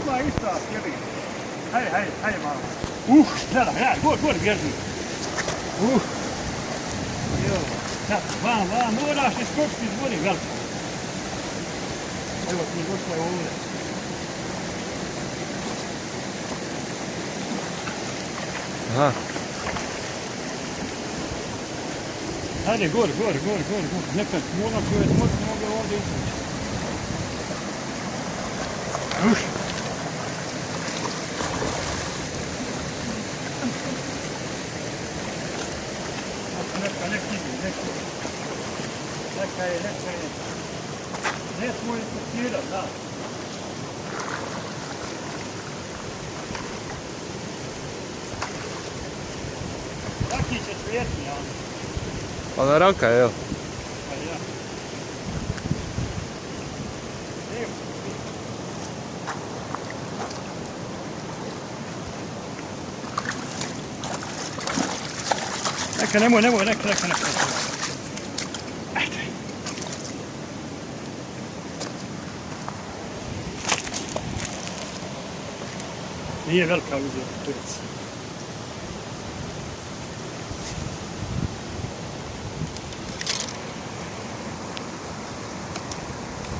Ima ista sjedi. Hej, hej, hej malo. Uh, gledaj, gledaj, gori, gori. Uh. Jo, sad, van, van, moraš iskočiti iz vode veliko. Evo ti došla je ovdje. Aha. Hajde, gori, gori, gori, gori, gori. Nekad moram mogu ovdje izvući. Uš. Neka, neka ide, neka. Neka je, neka je. Ne smo implicirati, da. Taki će cvjetni, a? Pa na raka, evo. Pa ja. Evo. هناك نمو نمو هناك هناك هناك. هي غلقة وزير تونس.